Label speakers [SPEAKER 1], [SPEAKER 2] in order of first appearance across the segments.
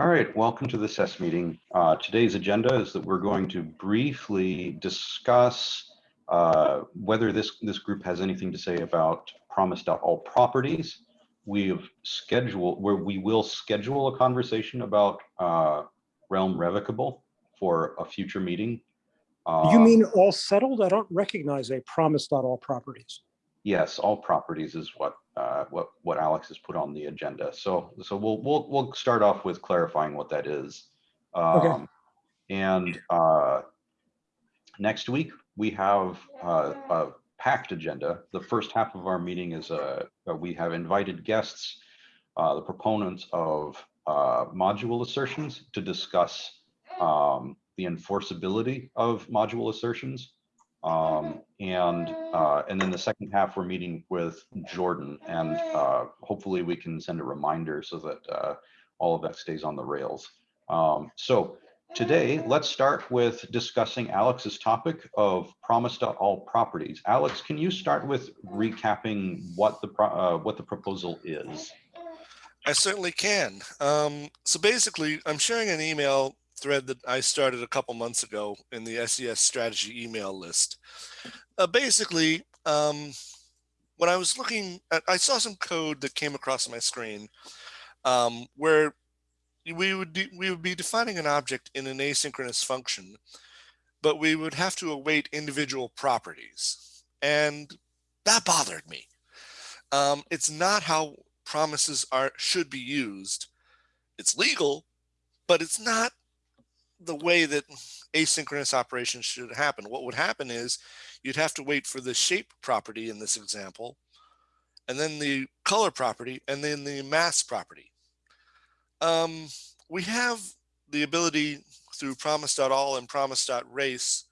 [SPEAKER 1] All right, welcome to the SES meeting. Uh, today's agenda is that we're going to briefly discuss uh, whether this, this group has anything to say about promise.all properties. We have scheduled where we will schedule a conversation about uh, realm revocable for a future meeting.
[SPEAKER 2] You
[SPEAKER 1] Um,
[SPEAKER 2] mean all settled? I don't recognize a promise not all properties.
[SPEAKER 1] Yes, all properties is what uh, what what Alex has put on the agenda. So so we'll we'll we'll start off with clarifying what that is.
[SPEAKER 2] Okay.
[SPEAKER 1] Um, and uh, next week we have uh, a packed agenda. The first half of our meeting is uh, uh, we have invited guests, uh, the proponents of uh, module assertions to discuss um, the enforceability of module assertions. Um, and, uh, and then the second half, we're meeting with Jordan and, uh, hopefully we can send a reminder so that, uh, all of that stays on the rails. Um, so today, let's start with discussing Alex's topic of promise.all properties. Alex, can you start with recapping what the, pro- uh, what the proposal is?
[SPEAKER 3] I certainly can. Um, so basically, I'm sharing an email thread that I started a couple months ago in the SES strategy email list. Uh, basically, um, when I was looking at, I saw some code that came across my screen um, where we would we would be defining an object in an asynchronous function, but we would have to await individual properties, and that bothered me. Um, it's not how promises are should be used. It's legal, but it's not the way that asynchronous operations should happen. What would happen is you'd have to wait for the shape property in this example, and then the color property, and then the mass property. Um, we have the ability through promise.all and promise.race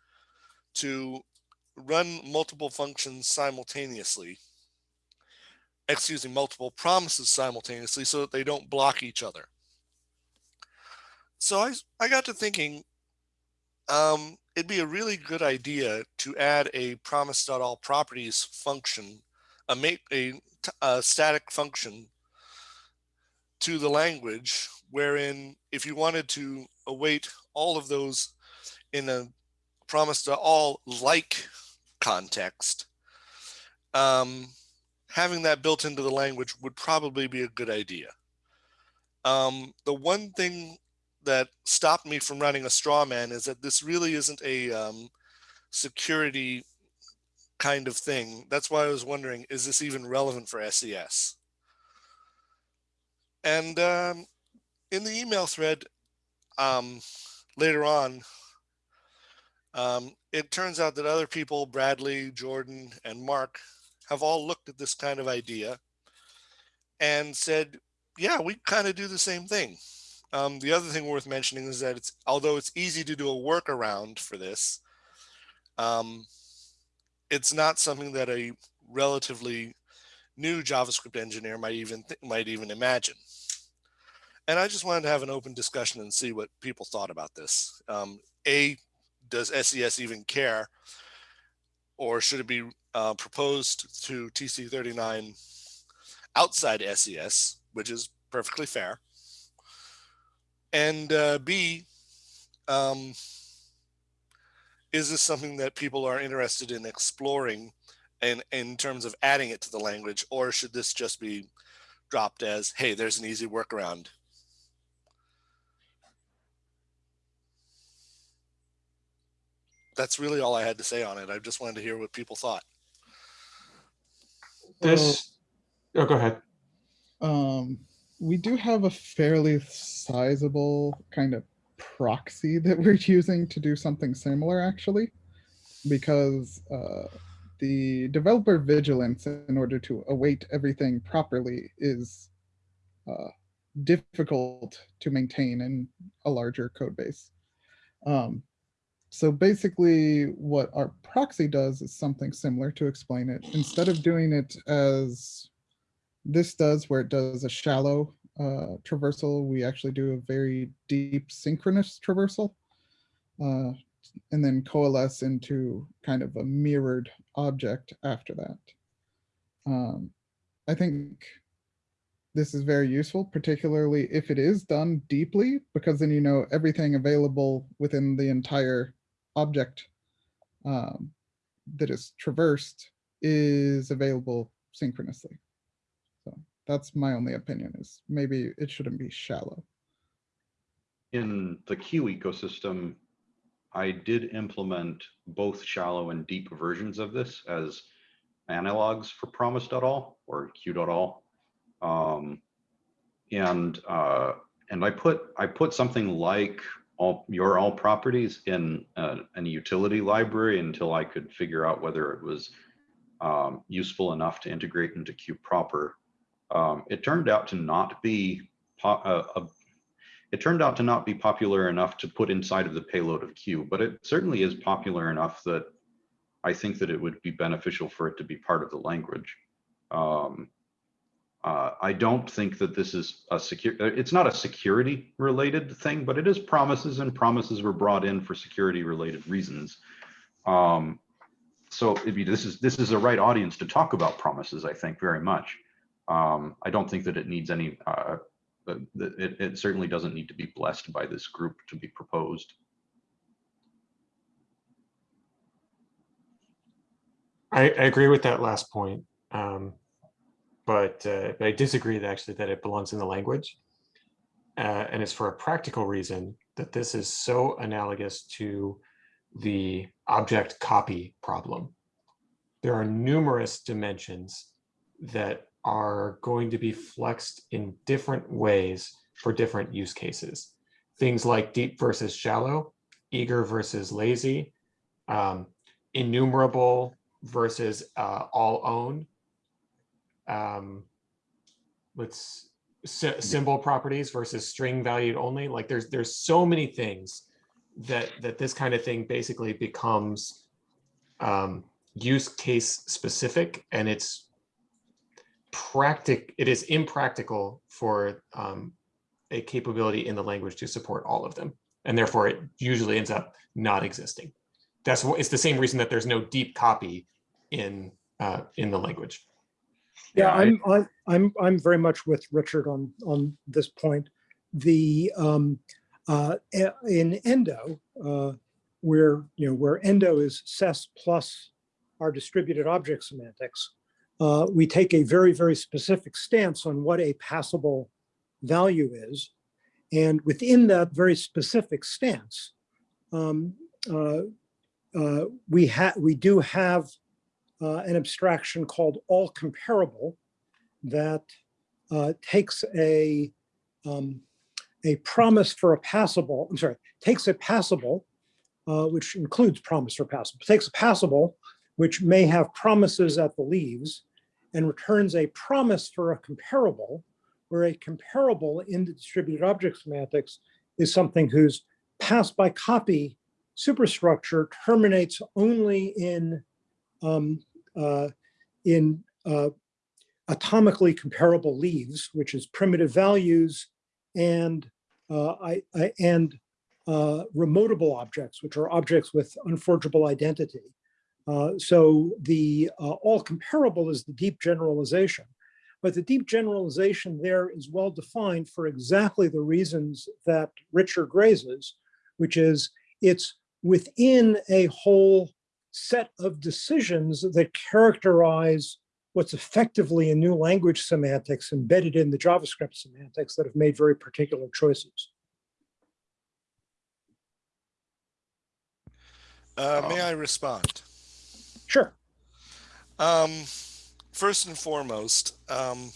[SPEAKER 3] to run multiple functions simultaneously excuse me, multiple promises simultaneously so that they don't block each other. So I, I got to thinking, um, it'd be a really good idea to add a promise.all properties function, a, make, a, a static function to the language wherein if you wanted to await all of those in a promise to all like context, um, having that built into the language would probably be a good idea. Um, the one thing that stopped me from running a straw man is that this really isn't a um, security kind of thing. That's why I was wondering, is this even relevant for SES? And um, in the email thread um, later on, um, it turns out that other people, Bradley, Jordan, and Mark, have all looked at this kind of idea and said, yeah, we kind of do the same thing. Um, the other thing worth mentioning is that it's although it's easy to do a workaround for this, um, it's not something that a relatively new JavaScript engineer might even might even imagine. And I just wanted to have an open discussion and see what people thought about this. Um, a, does SES even care? Or should it be uh, proposed to TC39 outside SES, which is perfectly fair. And uh, B, um, is this something that people are interested in exploring and in terms of adding it to the language, or should this just be dropped as, hey, there's an easy workaround? That's really all I had to say on it. I just wanted to hear what people thought.
[SPEAKER 4] This, oh, go ahead.
[SPEAKER 5] um, we do have a fairly sizable kind of proxy that we're using to do something similar, actually, because uh, the developer vigilance in order to await everything properly is uh, difficult to maintain in a larger code base. Um, so basically what our proxy does is something similar to explain it. Instead of doing it as this does, where it does a shallow uh, traversal, we actually do a very deep synchronous traversal. Uh, and then coalesce into kind of a mirrored object after that. Um, I think this is very useful, particularly if it is done deeply, because then you know everything available within the entire object um, that is traversed is available synchronously. That's my only opinion is maybe it shouldn't be shallow.
[SPEAKER 1] In the Q ecosystem, I did implement both shallow and deep versions of this as analogs for promise.all or q.all. Um, and uh, and I put I put something like all your all properties in uh, an utility library until I could figure out whether it was um, useful enough to integrate into Q proper. Um, it turned out to not be uh, a, it turned out to not be popular enough to put inside of the payload of Q, but it certainly is popular enough that I think that it would be beneficial for it to be part of the language. Um, uh, I don't think that this is a secure, uh, it's not a security related thing, but it is promises and promises were brought in for security related reasons. Um, so be, this is, this is the right audience to talk about promises, I think very much. Um, I don't think that it needs any, uh, it, it certainly doesn't need to be blessed by this group to be proposed.
[SPEAKER 4] I, I agree with that last point. Um, but, uh, but I disagree that actually that it belongs in the language. Uh, and it's for a practical reason that this is so analogous to the object copy problem. There are numerous dimensions that are going to be flexed in different ways for different use cases. Things like deep versus shallow, eager versus lazy, um, enumerable versus uh, all own. Um, let's sy symbol properties versus string valued only. Like there's there's so many things that that this kind of thing basically becomes um, use case specific, and it's practic. It is impractical for um, a capability in the language to support all of them, and therefore it usually ends up not existing. That's what it's the same reason that there's no deep copy in uh, in the language.
[SPEAKER 2] Yeah,
[SPEAKER 1] Yeah, I-
[SPEAKER 2] I'm, I'm, I'm, I'm very much with Richard on, on this point. The, um, uh, in Endo, uh, where, you know, where Endo is SES plus our distributed object semantics, uh, we take a very, very specific stance on what a passable value is. And within that very specific stance, um, uh, uh, we we do have uh, an abstraction called all comparable that uh, takes a um, a promise for a passable, I'm sorry, takes a passable, uh, which includes promise for passable, takes a passable, which may have promises at the leaves, and returns a promise for a comparable, where a comparable in the distributed object semantics is something whose pass by copy superstructure terminates only in um, uh, in uh, atomically comparable leaves, which is primitive values and uh, I, I- and uh, remotable objects, which are objects with unforgeable identity. Uh, so the uh, all comparable is the deep generalization, but the deep generalization there is well defined for exactly the reasons that Richard raises, which is it's within a whole set of decisions that characterize what's effectively a new language semantics embedded in the JavaScript semantics that have made very particular choices.
[SPEAKER 3] Uh, may
[SPEAKER 1] Um,
[SPEAKER 3] I respond?
[SPEAKER 2] Sure.
[SPEAKER 3] Um, first and foremost, um,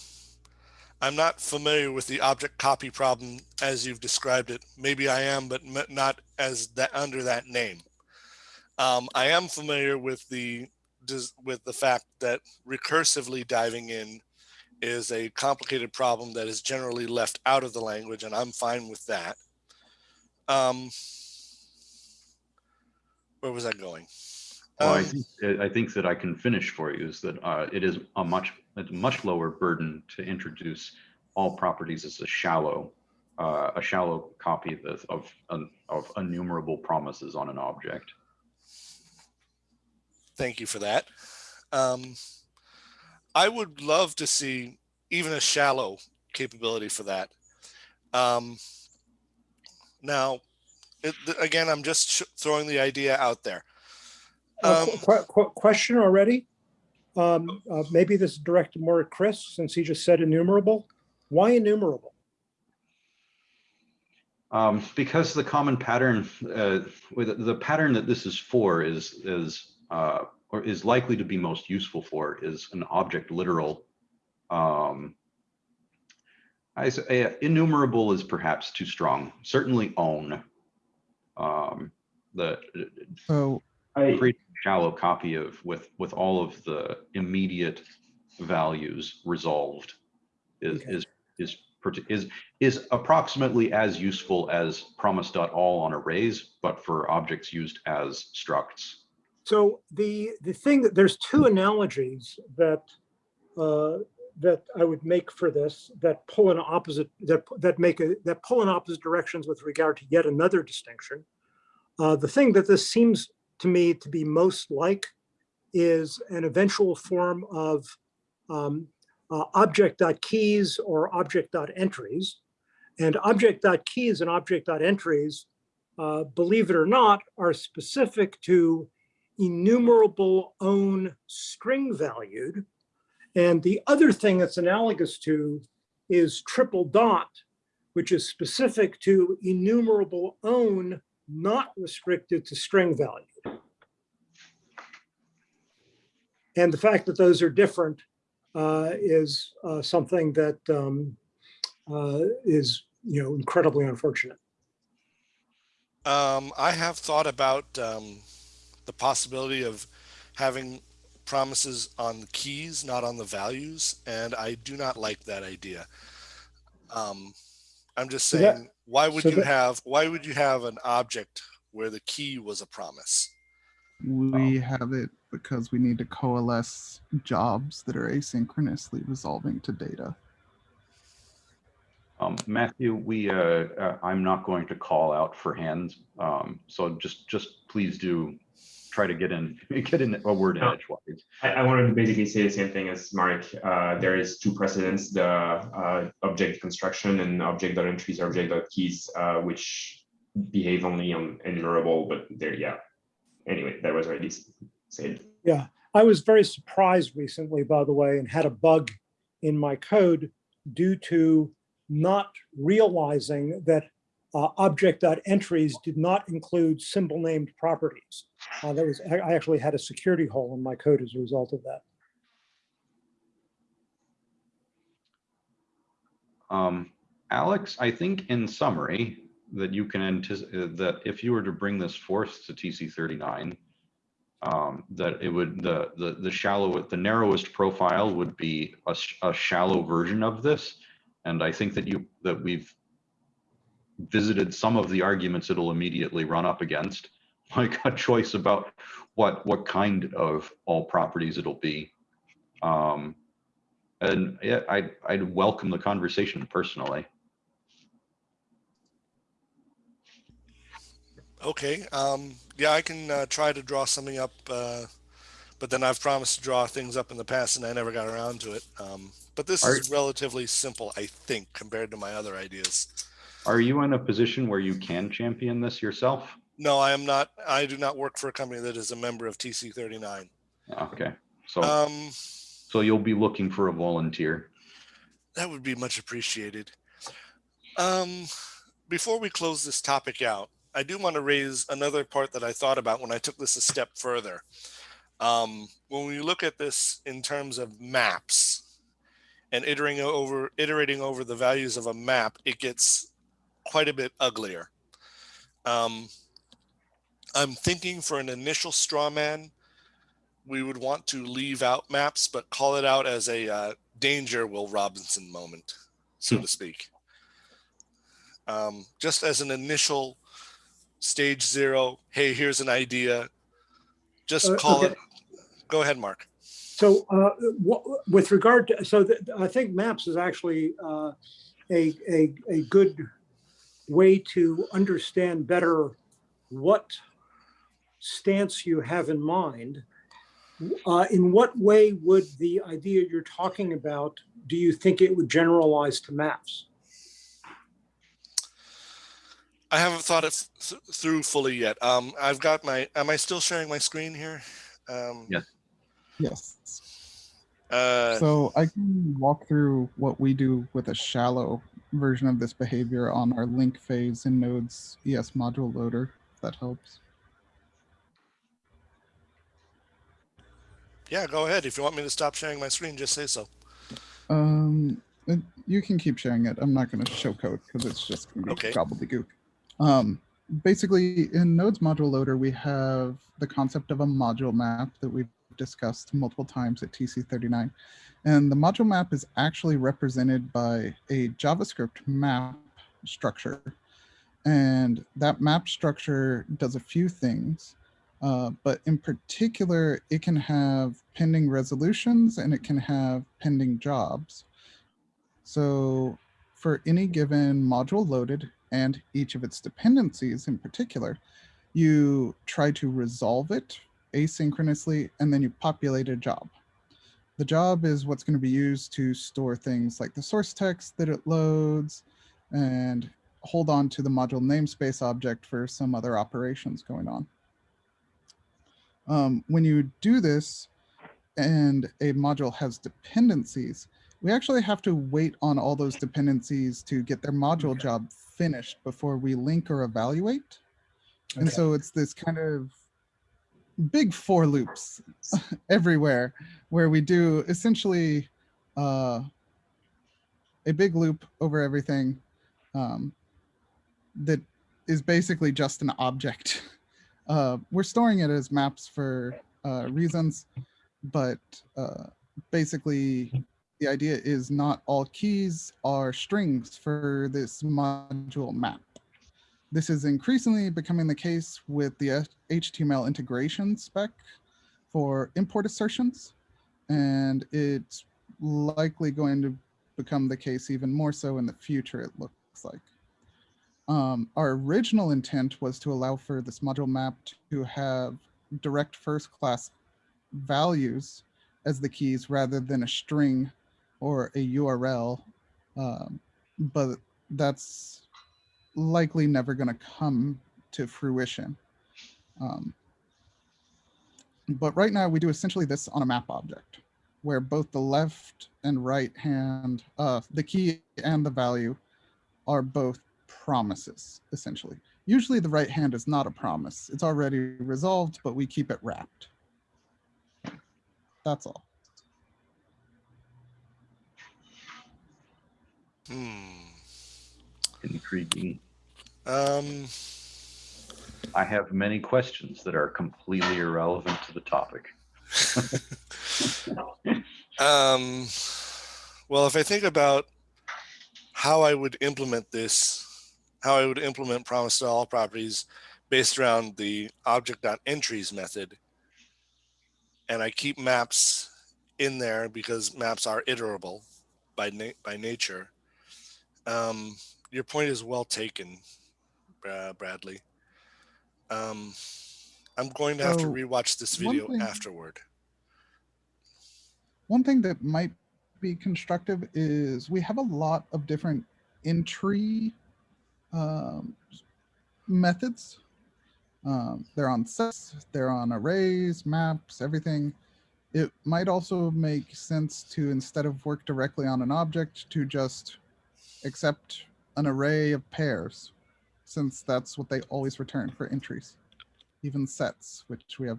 [SPEAKER 3] I'm not familiar with the object copy problem as you've described it. Maybe I am, but not as that under that name. Um, I am familiar with the with the fact that recursively diving in is a complicated problem that is generally left out of the language, and I'm fine with that. Um, where was I going?
[SPEAKER 1] Well, I
[SPEAKER 3] Um,
[SPEAKER 1] think, I think that I can finish for you is that uh, it is a much, it's a much lower burden to introduce all properties as a shallow, uh, a shallow copy of, of, of enumerable promises on an object.
[SPEAKER 3] Thank you for that. Um, I would love to see even a shallow capability for that. Um, now, it, again, I'm just throwing the idea out there.
[SPEAKER 2] Uh,
[SPEAKER 3] Um,
[SPEAKER 2] qu- qu- Question already? Um, uh, Maybe this is directed more at Chris, since he just said enumerable. Why enumerable?
[SPEAKER 1] Um, because the common pattern, uh, with the pattern that this is for is, is, uh, or is likely to be most useful for is an object literal. Um, I say innumerable is perhaps too strong, certainly own. Um, the
[SPEAKER 5] So
[SPEAKER 6] I,
[SPEAKER 1] create a shallow copy of with, with all of the immediate values resolved is,
[SPEAKER 2] Okay.
[SPEAKER 1] is, is, is, is approximately as useful as promise.all on arrays, but for objects used as structs.
[SPEAKER 2] So the, the thing that, there's two analogies that, uh, that I would make for this, that pull in opposite, that, that make a, that pull in opposite directions with regard to yet another distinction. Uh, the thing that this seems to me to be most like is an eventual form of um, uh, object.keys or object.entries. And object.keys and object.entries, uh, believe it or not, are specific to enumerable own string valued. And the other thing that's analogous to is triple dot, which is specific to enumerable own, not restricted to string value. And the fact that those are different uh, is uh, something that um, uh, is, you know, incredibly unfortunate.
[SPEAKER 3] Um, I have thought about um, the possibility of having promises on the keys, not on the values, and I do not like that idea. Um, I'm just
[SPEAKER 2] So that-
[SPEAKER 3] saying, why would
[SPEAKER 2] so
[SPEAKER 3] you
[SPEAKER 2] that-
[SPEAKER 3] have why would you have an object where the key was a promise?
[SPEAKER 5] we have it because we need to coalesce jobs that are asynchronously resolving to data.
[SPEAKER 1] Um, Matthew, we, uh, uh, I'm not going to call out for hands. Um, so just, just please do try to get in, get in a word in
[SPEAKER 6] No.
[SPEAKER 1] edgewise.
[SPEAKER 6] I, I wanted to basically say the same thing as Mark. Uh, there is two precedents, the uh, object construction and object.entries, or object.keys, uh, which behave only on enumerable, but there, yeah. Anyway, that was already s- said.
[SPEAKER 2] Yeah, I was very surprised recently, by the way, and had a bug in my code due to not realizing that uh, object.entries did not include symbol named properties. Uh, that was, I actually had a security hole in my code as a result of that.
[SPEAKER 1] Um, Alex, I think in summary, that you can anticipate that if you were to bring this forth to TC thirty-nine, um, that it would, the, the, the shallow, the narrowest profile would be a, a shallow version of this. And I think that you, that we've visited some of the arguments it'll immediately run up against, like a choice about what, what kind of all properties it'll be. Um, and yeah, I'd, I'd welcome the conversation personally.
[SPEAKER 3] Okay, um, yeah, I can uh, try to draw something up, uh, but then I've promised to draw things up in the past and I never got around to it. Um, but this
[SPEAKER 1] Are-
[SPEAKER 3] is relatively simple, I think, compared to my other ideas.
[SPEAKER 1] Are you in a position where you can champion this yourself?
[SPEAKER 3] No, I am not. I do not work for a company that is a member of TC thirty nine.
[SPEAKER 1] Okay, so,
[SPEAKER 3] Um,
[SPEAKER 1] so you'll be looking for a volunteer.
[SPEAKER 3] that would be much appreciated. Um, before we close this topic out, I do want to raise another part that I thought about when I took this a step further. Um, when we look at this in terms of maps and iterating over iterating over the values of a map, it gets quite a bit uglier. Um, I'm thinking for an initial straw man, we would want to leave out maps, but call it out as a uh, danger Will Robinson moment, so to speak. Um, just as an initial stage zero, hey, here's an idea. Just
[SPEAKER 2] Uh,
[SPEAKER 3] call
[SPEAKER 2] okay.
[SPEAKER 3] it. Go ahead, Mark.
[SPEAKER 2] So uh, with regard to, so th- I think maps is actually uh, a, a, a good way to understand better what stance you have in mind. uh, in what way would the idea you're talking about, do you think it would generalize to maps?
[SPEAKER 3] I haven't thought it th- through fully yet. Um, I've got my, am I still sharing my screen here? Um,
[SPEAKER 1] Yes.
[SPEAKER 5] Yes.
[SPEAKER 3] Uh,
[SPEAKER 5] So I can walk through what we do with a shallow version of this behavior on our link phase in Node's ES module loader, if that helps.
[SPEAKER 3] yeah, go ahead. If you want me to stop sharing my screen, just say so.
[SPEAKER 5] Um, you can keep sharing it. I'm not going to show code because it's just going to be
[SPEAKER 3] Okay.
[SPEAKER 5] gobbledygook. Um, basically, in Node's module loader, we have the concept of a module map that we've discussed multiple times at TC39. And the module map is actually represented by a JavaScript map structure. And that map structure does a few things. Uh, but in particular, it can have pending resolutions and it can have pending jobs. So for any given module loaded and each of its dependencies in particular, you try to resolve it asynchronously and then you populate a job. The job is what's going to be used to store things like the source text that it loads and hold on to the module namespace object for some other operations going on. Um, when you do this and a module has dependencies, we actually have to wait on all those dependencies to get their module
[SPEAKER 2] Okay.
[SPEAKER 5] job finished before we link or evaluate. And so it's this kind of big for loops everywhere where we do essentially uh, a big loop over everything um, that is basically just an object. Uh, we're storing it as maps for uh, reasons, but uh, basically the idea is not all keys are strings for this module map. This is increasingly becoming the case with the HTML integration spec for import assertions, and it's likely going to become the case even more so in the future, it looks like. Um, our original intent was to allow for this module map to have direct first class values as the keys rather than a string or a URL. Um, but that's likely never going to come to fruition. Um, but right now we do essentially this on a map object where both the left and right hand, uh, the key and the value are both promises essentially. Usually the right hand is not a promise. It's already resolved, but we keep it wrapped. That's all.
[SPEAKER 3] hmm.
[SPEAKER 1] Intriguing.
[SPEAKER 3] Um,
[SPEAKER 1] I have many questions that are completely irrelevant to the topic.
[SPEAKER 3] um, well, if I think about how I would implement this, how I would implement promise to all properties based around the object.entries method, and I keep maps in there because maps are iterable by na- by nature. Um, your point is well taken, Bra- Bradley. Um, I'm going to have to rewatch this video
[SPEAKER 5] thing-
[SPEAKER 3] afterward.
[SPEAKER 5] One thing that might be constructive is we have a lot of different entry um, methods. Um, they're on sets, they're on arrays, maps, everything. It might also make sense to, instead of work directly on an object, to just accept an array of pairs, since that's what they always return for entries, even sets, which we have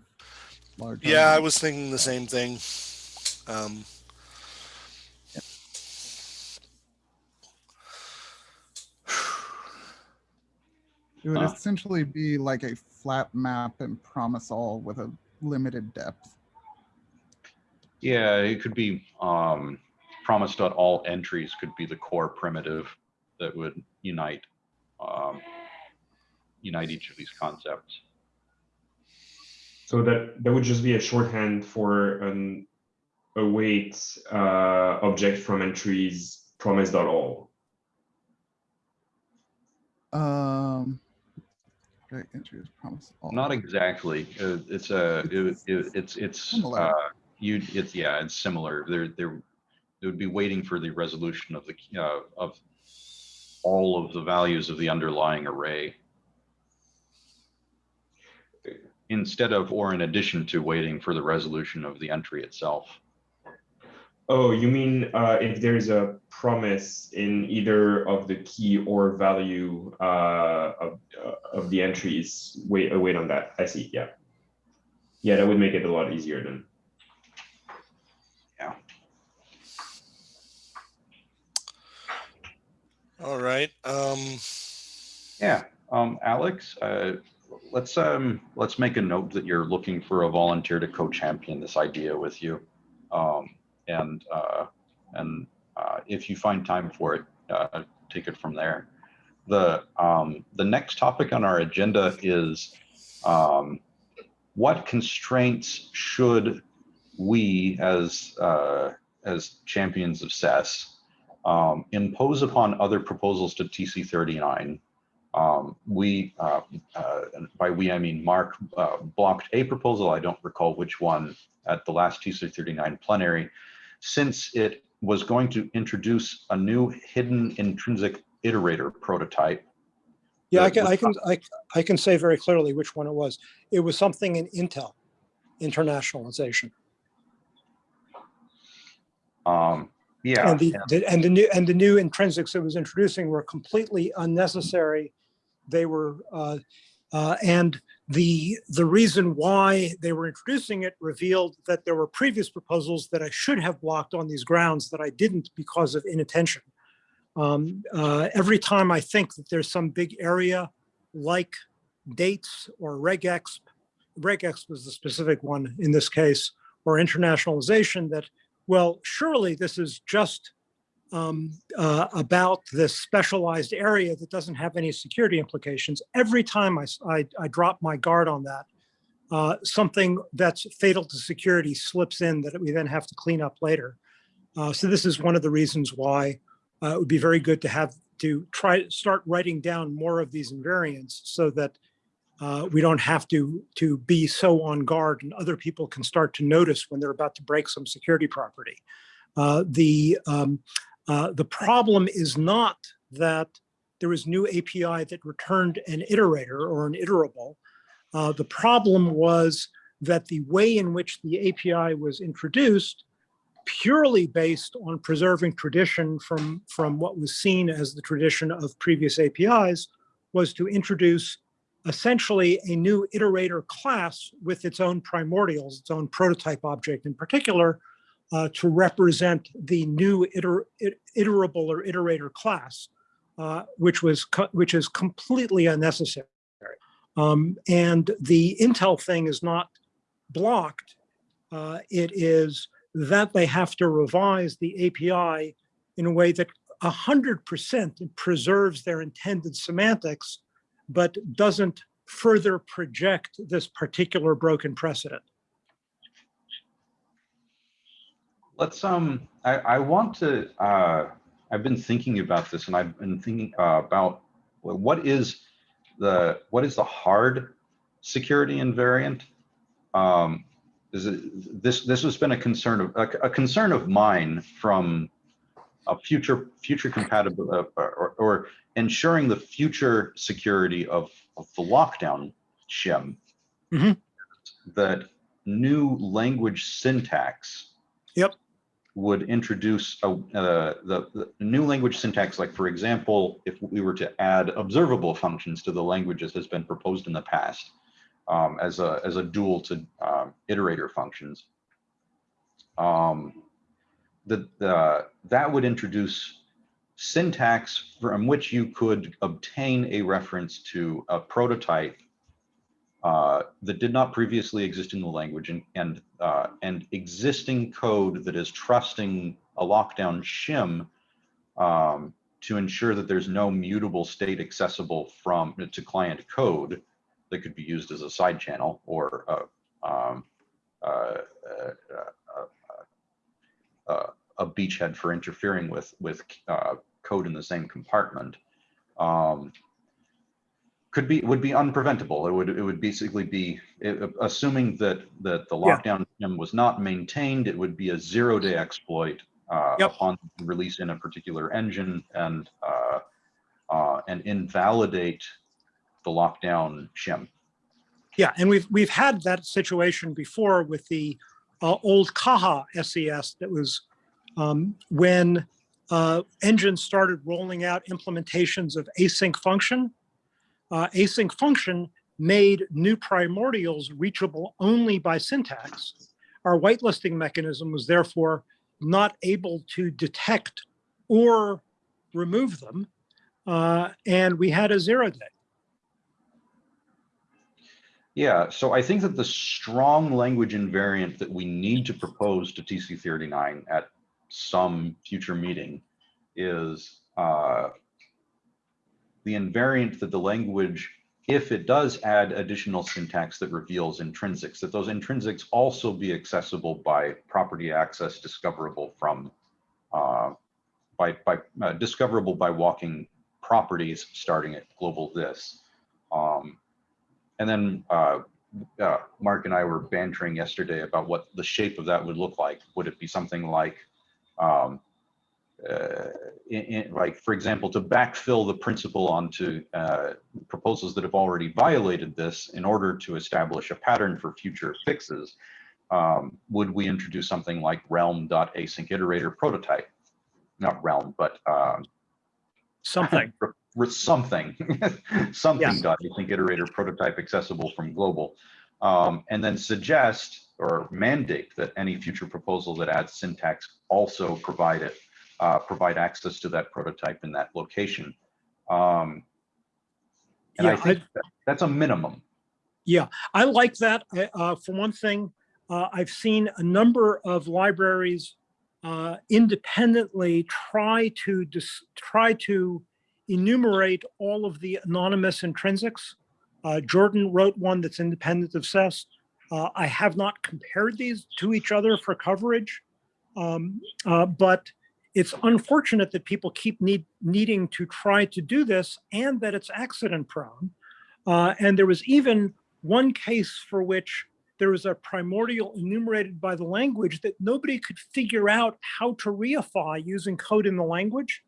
[SPEAKER 5] large.
[SPEAKER 3] Yeah, I was thinking the same thing. Um,
[SPEAKER 5] It would
[SPEAKER 1] Huh.
[SPEAKER 5] essentially be like a flat map and promise all with a limited depth.
[SPEAKER 1] Yeah, it could be um, promise dot all entries could be the core primitive that would unite um, unite each of these concepts.
[SPEAKER 6] So that that would just be a shorthand for an await uh, object from entries promise.all.
[SPEAKER 5] Um, Right, entry is promise. all.
[SPEAKER 1] Not exactly. Uh, It's a, it- it- it's, it's,
[SPEAKER 5] Similar.
[SPEAKER 1] uh, you, it's, yeah, it's similar. There, there, it would be waiting for the resolution of the, uh, of all of the values of the underlying array. Instead of, or in addition to waiting for the resolution of the entry itself.
[SPEAKER 6] Oh, you mean uh, if there's a promise in either of the key or value uh, of, uh, of the entries? Wait, uh, wait on that. I see. Yeah. Yeah, that would make it a lot easier then.
[SPEAKER 3] All right. Um,
[SPEAKER 1] Yeah, um, Alex, uh, let's, um, let's make a note that you're looking for a volunteer to co-champion this idea with you. Um, and, uh, and, uh, if you find time for it, uh, take it from there. The, um, the next topic on our agenda is, um, what constraints should we as, uh, as champions of SES, um, impose upon other proposals to TC thirty-nine um, we, uh, uh, by we, I mean Mark, uh, blocked a proposal, I don't recall which one, at the last TC thirty-nine plenary, since it was going to introduce a new hidden intrinsic iterator prototype.
[SPEAKER 2] Yeah, I can, I can, I, I can say very clearly which one it was. It was something in Intl, internationalization.
[SPEAKER 1] Um, yeah,
[SPEAKER 2] And the, the- and the new, and the new intrinsics it was introducing were completely unnecessary. They were, uh, uh, and the, the reason why they were introducing it revealed that there were previous proposals that I should have blocked on these grounds that I didn't because of inattention. Um, uh, every time I think that there's some big area like dates or regexp, regexp was the specific one in this case, or internationalization that well, surely this is just um, uh, about this specialized area that doesn't have any security implications. Every time I drop my guard on that, uh, something that's fatal to security slips in that we then have to clean up later. Uh, so this is one of the reasons why uh, it would be very good to have to try start writing down more of these invariants so that uh, we don't have to to be so on guard and other people can start to notice when they're about to break some security property. Uh, the um, uh, the problem is not that there was new API that returned an iterator or an iterable. Uh, the problem was that the way in which the API was introduced purely based on preserving tradition from, from what was seen as the tradition of previous APIs was to introduce essentially a new iterator class with its own primordials, its own prototype object in particular, uh, to represent the new iter iterable or iterator class, uh, which was which is completely unnecessary. Um, and the Intl thing is not blocked. Uh, it is that they have to revise the API in a way that 100% preserves their intended semantics, but doesn't further project this particular broken precedent.
[SPEAKER 1] let's, um, I, I want to, uh, I've been thinking about this and I've been thinking uh, about what is the, what is the hard security invariant? Um, is it, this, this has been a concern of, a, a concern of mine from a future, future compatible, uh, or, or ensuring the future security of, of the lockdown shim.
[SPEAKER 2] Mhm.
[SPEAKER 1] That new language syntax
[SPEAKER 2] Yep.
[SPEAKER 1] would introduce a, uh, the, the new language syntax, like for example, if we were to add observable functions to the language as has been proposed in the past um, as a as a dual to um, iterator functions. Um, the, that would introduce syntax from which you could obtain a reference to a prototype uh, that did not previously exist in the language and and uh, and existing code that is trusting a lockdown shim um, to ensure that there's no mutable state accessible from to client code that could be used as a side channel or a, um, uh, uh, a beachhead for interfering with with uh, code in the same compartment. Um, could be, would be unpreventable. It would, it would basically be, uh, assuming that, that the lockdown shim was not maintained, it would be a zero day exploit uh,
[SPEAKER 2] Yep.
[SPEAKER 1] upon release in a particular engine and, uh, uh, and invalidate the lockdown shim.
[SPEAKER 2] Yeah, and we've, we've had that situation before with the uh, old Caja SES that was um, when uh, engines started rolling out implementations of async function. Uh, async function made new primordials reachable only by syntax. Our whitelisting mechanism was therefore not able to detect or remove them. uh, and we had a zero day.
[SPEAKER 1] Yeah, so I think that the strong language invariant that we need to propose to TC thirty-nine at some future meeting is uh, the invariant that the language, if it does add additional syntax that reveals intrinsics, that those intrinsics also be accessible by property access discoverable from uh, by, by uh, discoverable by walking properties starting at global this. Um, and then uh, uh, Mark and I were bantering yesterday about what the shape of that would look like. Would it be something like, um, uh, in, in- like, for example, to backfill the principle onto uh, proposals that have already violated this in order to establish a pattern for future fixes? Um, would we introduce something like realm.async iterator prototype? Not realm, but um,
[SPEAKER 2] Something.
[SPEAKER 1] something, something
[SPEAKER 2] Yes.
[SPEAKER 1] dot async iterator prototype accessible from global. Um, and then suggest or mandate that any future proposal that adds syntax also provide it, uh, provide access to that prototype in that location. Um, and I
[SPEAKER 2] Yeah,
[SPEAKER 1] think that- that's a minimum.
[SPEAKER 2] Yeah, I like that. I- Uh, for one thing, uh, I've seen a number of libraries uh, independently try to dis- try to enumerate all of the anonymous intrinsics. Uh, Jordan wrote one that's independent of SES. Uh, I have not compared these to each other for coverage, um, uh, but it's unfortunate that people keep need, needing to try to do this and that it's accident prone. Uh, and there was even one case for which there was a primordial enumerated by the language that nobody could figure out how to reify using code in the language.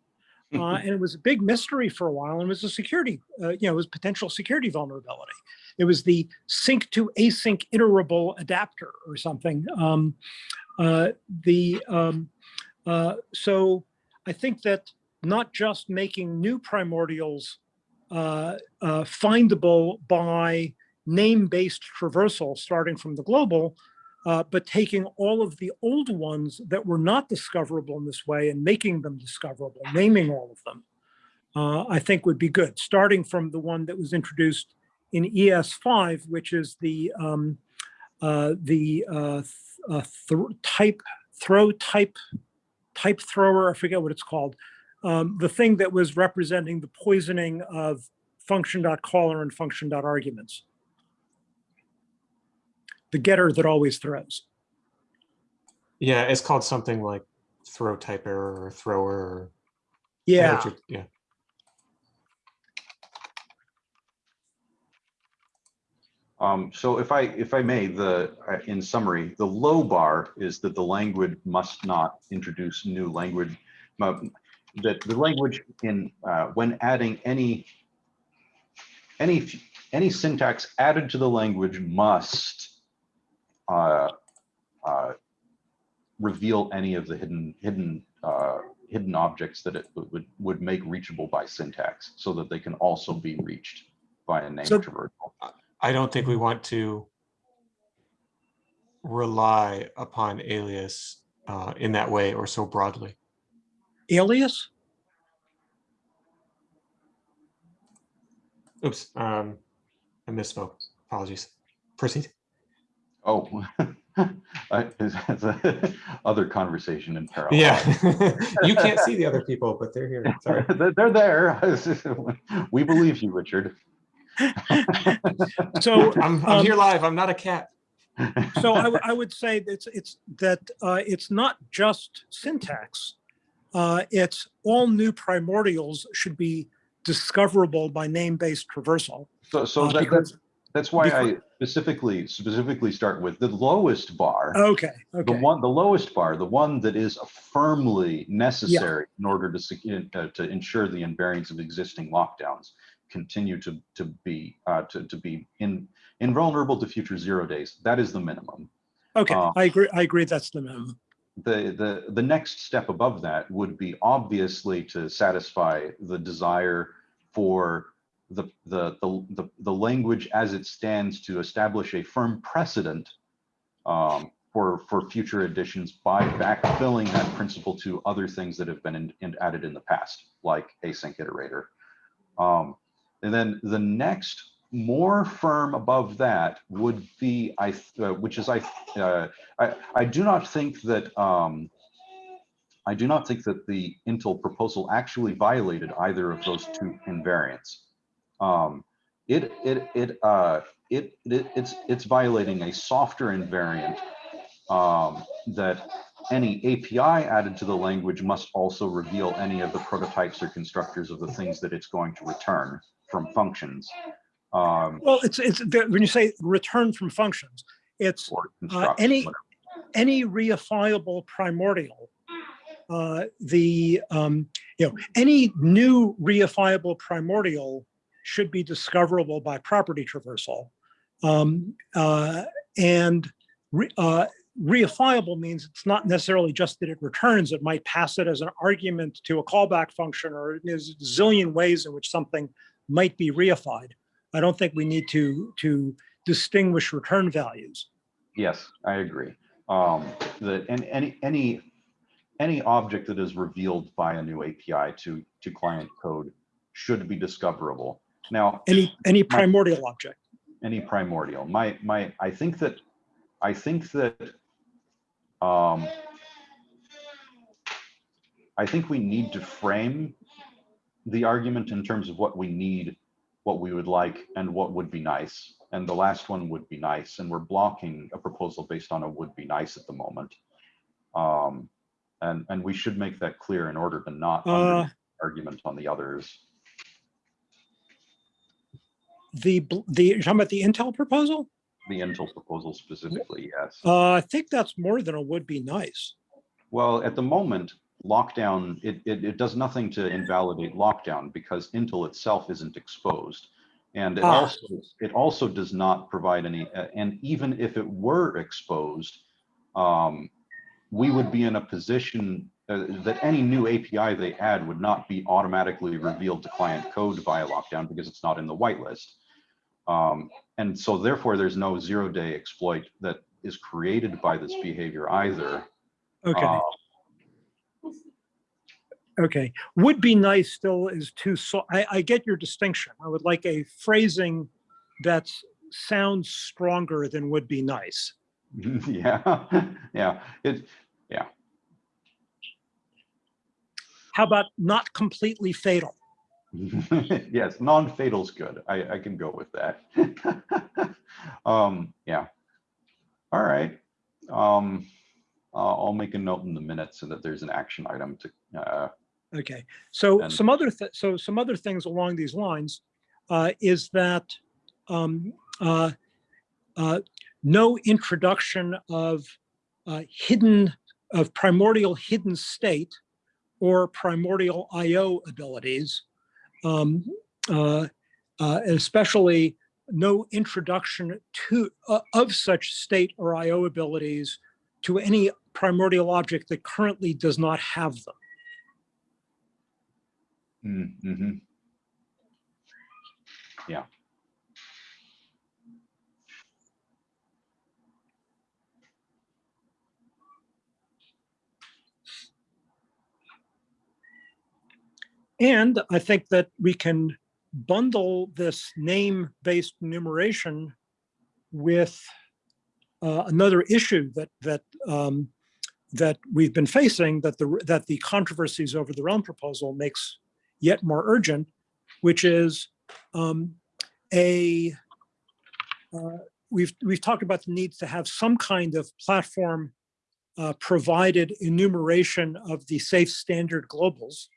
[SPEAKER 2] Uh, and it was a big mystery for a while and was a security, uh, you know, it was potential security vulnerability. It was the sync to async iterable adapter or something. Um, uh, the um, uh, so I think that not just making new primordials uh, uh, findable by name-based traversal starting from the global, uh, but taking all of the old ones that were not discoverable in this way and making them discoverable, naming all of them, uh, I think would be good, starting from the one that was introduced in ES5, which is the um, uh, the uh, th- uh, type throw type type thrower. I forget what it's called. Um, the thing that was representing the poisoning of function.caller and function.arguments. The getter that always throws.
[SPEAKER 4] Yeah, it's called something like throw type error or thrower. or-
[SPEAKER 2] Yeah,
[SPEAKER 4] what you're- Yeah.
[SPEAKER 1] Um, so if I, if I may, the, uh, in summary, the low bar is that the language must not introduce new language. uh, That the language in, uh, when adding any, any, any syntax added to the language must uh, uh, reveal any of the hidden, hidden, uh, hidden objects that it would, would make reachable by syntax so that they can also be reached by a name
[SPEAKER 2] So-
[SPEAKER 1] traversal.
[SPEAKER 4] I don't think we want to rely upon alias uh, in that way or so broadly.
[SPEAKER 2] alias?
[SPEAKER 4] Oops, um, I misspoke. Apologies. Proceed.
[SPEAKER 1] Oh, I- that's a other conversation in parallel.
[SPEAKER 4] Yeah, you can't see the other people, but they're here. Sorry.
[SPEAKER 1] They're they're there. We believe you, Richard.
[SPEAKER 2] So
[SPEAKER 4] I'm, I'm
[SPEAKER 2] Um,
[SPEAKER 4] here live. I'm not a cat.
[SPEAKER 2] so I would say that it's, it's that uh, it's not just syntax. Uh, it's all new primordials should be discoverable by name-based traversal.
[SPEAKER 1] So, so
[SPEAKER 2] uh,
[SPEAKER 1] that,
[SPEAKER 2] because-
[SPEAKER 1] that's, that's why I
[SPEAKER 2] because-
[SPEAKER 1] specifically, specifically start with the lowest bar.
[SPEAKER 2] Okay, Okay.
[SPEAKER 1] The one, the lowest bar, the one that is firmly necessary in order to, uh, to ensure the invariance of existing lockdowns continue to, to be, uh, to, to be in, invulnerable to future zero days. That is the minimum.
[SPEAKER 2] okay,
[SPEAKER 1] uh,
[SPEAKER 2] I agree, I agree, that's the minimum.
[SPEAKER 1] The, the, the next step above that would be obviously to satisfy the desire for the, the, the, the, language as it stands to establish a firm precedent um, for, for future additions by backfilling that principle to other things that have been in, in- added in the past, like async iterator. Um, and then the next more firm above that would be, I, uh, which is I, uh, I, I do not think that, um, I do not think that the Intl proposal actually violated either of those two invariants. Um, it, it, it, uh, it, it, it's, it's violating a softer invariant um, that any API added to the language must also reveal any of the prototypes or constructors of the things that it's going to return from functions. Um,
[SPEAKER 2] Well, it's, it's, when you say return from functions, it's uh, any,
[SPEAKER 1] whatever.
[SPEAKER 2] any reifiable primordial. uh, The, um, you know, any new reifiable primordial should be discoverable by property traversal. Um, uh, And re- uh, reifiable means it's not necessarily just that it returns, it might pass it as an argument to a callback function, or there's a zillion ways in which something might be reified. I don't think we need to, to distinguish return values.
[SPEAKER 1] Yes, I agree. Um, that and any any any object that is revealed by a new API to to client code should be discoverable. Now,
[SPEAKER 2] Any, any primordial object.
[SPEAKER 1] any primordial. My my I think that I think that um I think we need to frame the argument in terms of what we need, what we would like, and what would be nice. And the last one would be nice, and we're blocking a proposal based on a would be nice at the moment. Um, and and we should make that clear in order to not
[SPEAKER 2] Uh,
[SPEAKER 1] argument on the others.
[SPEAKER 2] The, the, you're talking about the Intl proposal?
[SPEAKER 1] The Intl proposal specifically, yes.
[SPEAKER 2] Uh, I think that's more than a would be nice.
[SPEAKER 1] Well, at the moment, lockdown, it, it, it does nothing to invalidate lockdown because Intl itself isn't exposed. And it
[SPEAKER 2] Ah.
[SPEAKER 1] also, it also does not provide any, uh, and even if it were exposed, um, we would be in a position uh, that any new API they add would not be automatically revealed to client code via lockdown because it's not in the whitelist. Um, and so therefore, there's no zero day exploit that is created by this behavior either.
[SPEAKER 2] Okay,
[SPEAKER 1] Uh,
[SPEAKER 2] okay. Would be nice still is too, so, I, I get your distinction. I would like a phrasing that sounds stronger than would be nice.
[SPEAKER 1] yeah, yeah. It, yeah.
[SPEAKER 2] How about not completely fatal?
[SPEAKER 1] yes, non-fatal's good. I, I can go with that. um, yeah. All right. Um, I'll, I'll make a note in the minutes so that there's an action item to. Uh,
[SPEAKER 2] Okay, so
[SPEAKER 1] And-
[SPEAKER 2] some other, th- so some other things along these lines uh, is that um, uh, uh, no introduction of uh, hidden, of primordial hidden state or primordial IO abilities, um, uh, uh, especially no introduction to, uh, of such state or IO abilities to any primordial object that currently does not have them.
[SPEAKER 1] mm, mhm. Yeah.
[SPEAKER 2] And I think that we can bundle this name-based enumeration with uh, another issue that that um, that we've been facing that the that the controversies over the realm proposal makes yet more urgent, which is um, a uh, we've we've talked about the need to have some kind of platform uh, provided enumeration of the safe standard globals.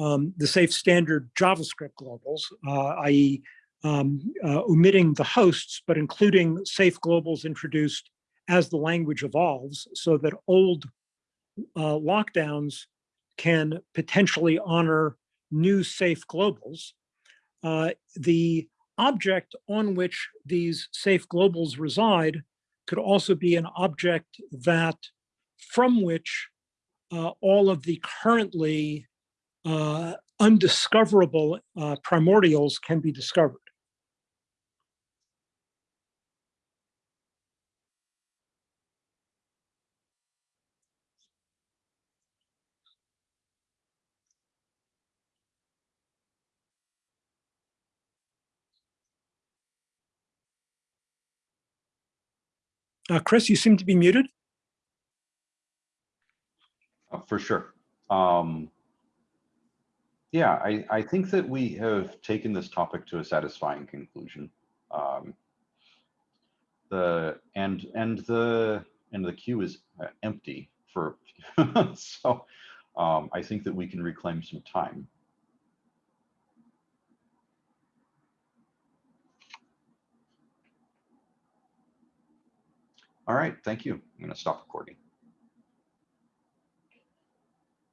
[SPEAKER 2] Um, the safe standard JavaScript globals, uh, i.e. um, uh, omitting the hosts, but including safe globals introduced as the language evolves so that old uh, lockdowns can potentially honor new safe globals. Uh, the object on which these safe globals reside could also be an object that from which uh, all of the currently uh, undiscoverable uh, primordials can be discovered. Uh, Chris, you seem to be muted.
[SPEAKER 1] Uh, For sure. Um, yeah, I, I think that we have taken this topic to a satisfying conclusion. Um, the and and the and the queue is uh, empty for so um, I think that we can reclaim some time. All right, thank you. I'm going to stop recording.